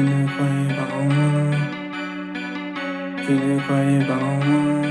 Tu ne croyais pas en moi. tu ne croyais pas en moi.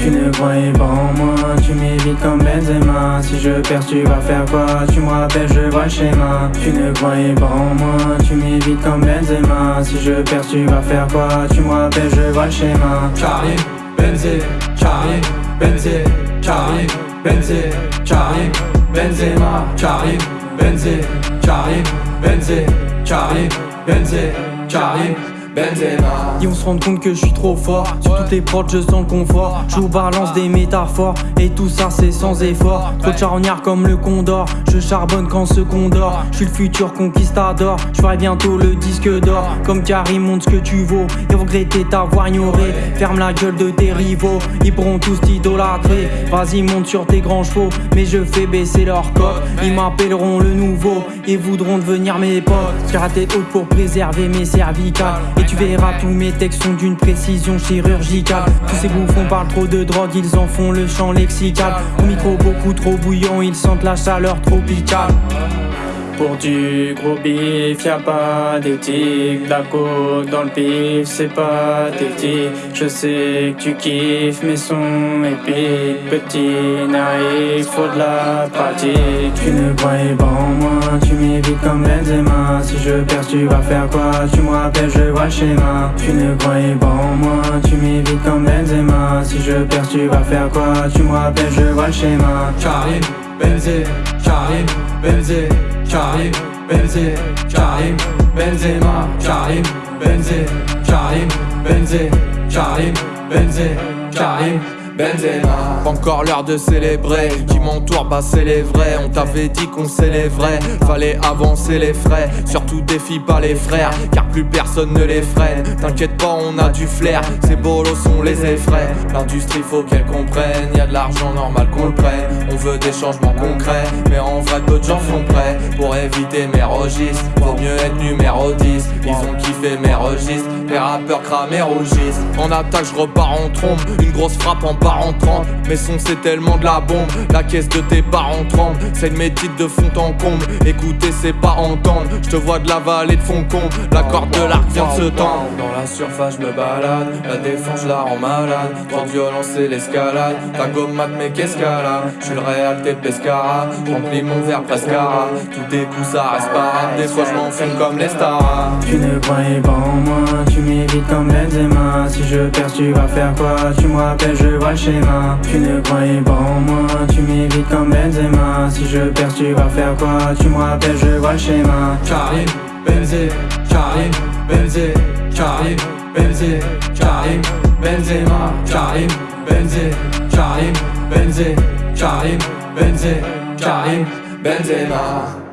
Tu ne croyais pas en moi, tu m'évites comme Benzema. Si je perds tu vas faire quoi? Tu me rappelles je vois le schéma. Tu ne croyais pas en moi, tu m'évites comme Benzema. Si je perds tu vas faire quoi? Tu me rappelles je vois le schéma. Charlie, Benzé, Charlie, Benzé, Charlie, Benzé, Charlie, Benzema, Charlie, Benzé, Charlie, Benzé, Charlie, Benzé, Charlie Benzema. Ils vont se rendre compte que je suis trop fort. Sur toutes les proches je sens le confort. Je vous balance des métaphores. Et tout ça c'est sans effort. Trop de comme le condor. Je charbonne quand ce condor Je suis le futur conquistador. Je ferai bientôt le disque d'or. Comme Karim montre ce que tu vaux. Et regretter t'avoir ignoré Ferme la gueule de tes rivaux. Ils pourront tous t'idolâtrer. Vas-y monte sur tes grands chevaux. Mais je fais baisser leur cote. Ils m'appelleront le nouveau. Et voudront devenir mes potes. Tête haute pour préserver mes cervicales tu verras tous mes textes sont d'une précision chirurgicale. Tous ces bouffons parlent trop de drogue, ils en font le champ lexical. Au micro beaucoup trop bouillant, ils sentent la chaleur tropicale pour du gros bif, y'a pas d'éthique La côte dans le pif, c'est pas pathétique Je sais que tu kiffes mes sons épiques Petit naïf, faut de la pratique. Tu ne croyais pas en moi, tu m'évites comme Benzema. Si je perds tu vas faire quoi, tu me rappelles je vois le schéma. Tu ne croyais pas en moi, tu m'évites comme Benzema. Si je perds tu vas faire quoi, tu me rappelles je vois le schéma. Charlie, Benzé, Charlie, Benzé Karim, Benzé, Karim, Benzema, Karim, Benzé, Karim, Benzé, Karim, Benzé, Karim Benzema. Encore l'heure de célébrer. Qui m'entoure bah c'est les vrais. On t'avait dit qu'on s'élèverait. Fallait avancer les frais. Surtout défie pas les frères. Car plus personne ne les freine. T'inquiète pas on a du flair. Ces bolos sont les effraie L'industrie faut qu'elle comprenne. Y'a de l'argent normal qu'on le prenne. On veut des changements concrets. Mais en vrai peu de gens sont prêts. Pour éviter mes registres. Vaut mieux être numéro 10 Ils ont kiffé mes registres. Les rappeurs cramés rougissent En attaque je repars en trombe. Une grosse frappe en en 30 Mais son c'est tellement de la bombe. La caisse de tes parents tremble C'est une médite de fond en comble. Écouter c'est pas entendre Je te vois de la vallée de fond comble La corde de l'arc vient de se tendre. Dans la surface je me balade La défense je la rends malade. Trop de violence c'est l'escalade Ta gomme mat mais a? Je suis le réel t'es pescara Remplis mon verre prescara Tous tes coups ça reste pas Des fois je m'enfume comme les stars. Tu ne croyais pas en moi Tu m'évites comme Benzema. Si je perds tu vas faire quoi? Tu me rappelles je vois tu ne croyais pas en moi, tu m'évites comme Benzema. Si je perds tu vas faire quoi, tu me rappelles je vois le schéma. Karim, Benzé, Karim, Benzé, Karim, Benzé, Karim, Benzema, Karim, Benzé, Karim, Benzé, Karim, Benzé, Karim, Benzema